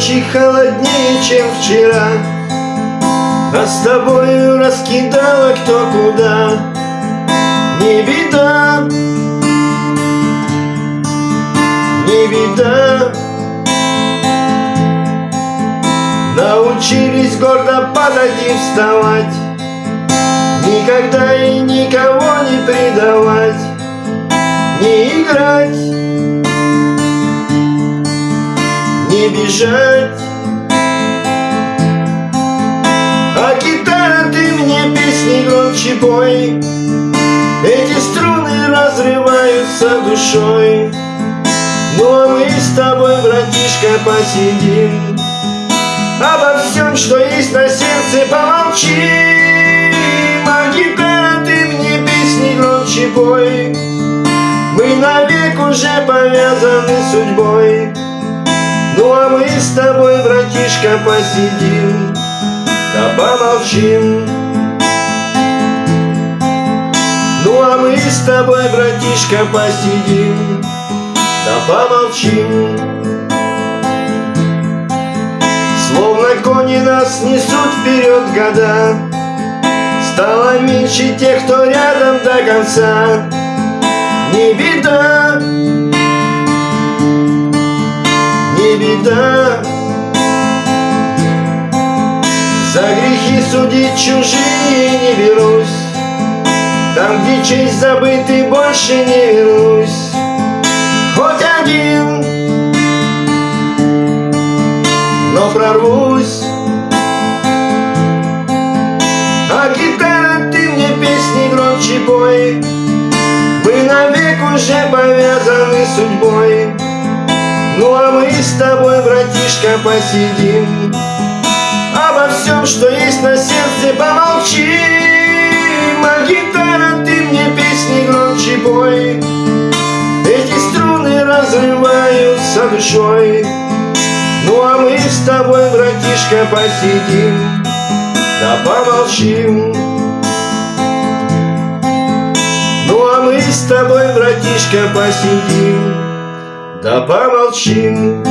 ночи холоднее, чем вчера. А с тобою раскидала кто куда. Не беда. Не беда. Научились гордо падать и вставать. Никогда и никого не предавать. Не играть бежать. А гитара, ты мне песни громче пой. Эти струны разрываются душой. Ну а мы с тобой, братишка, посидим. Обо всем, что есть на сердце, помолчим. А гитара, ты мне песни громче пой. Мы навек уже повязаны судьбой Ну а мы с тобой, братишка, посидим Да помолчим. Ну а мы с тобой, братишка, посидим Да помолчим. Словно кони нас несут вперед года Стало меньше тех, кто рядом до конца. Не беда беда За грехи судить чужие не берусь. Там, где честь забыты, больше не вернусь. Хоть один но прорвусь. А гитара, ты мне песни громче пой. Мы навек уже повязаны судьбой Ну а мы с тобой, братишка, посидим. Обо всем, что есть на сердце, помолчим. А гитара, ты мне песни громче пой. Эти струны разрываются душой. Ну а мы с тобой, братишка, посидим, да помолчим. Ну а мы с тобой, братишка, посидим, да помолчим.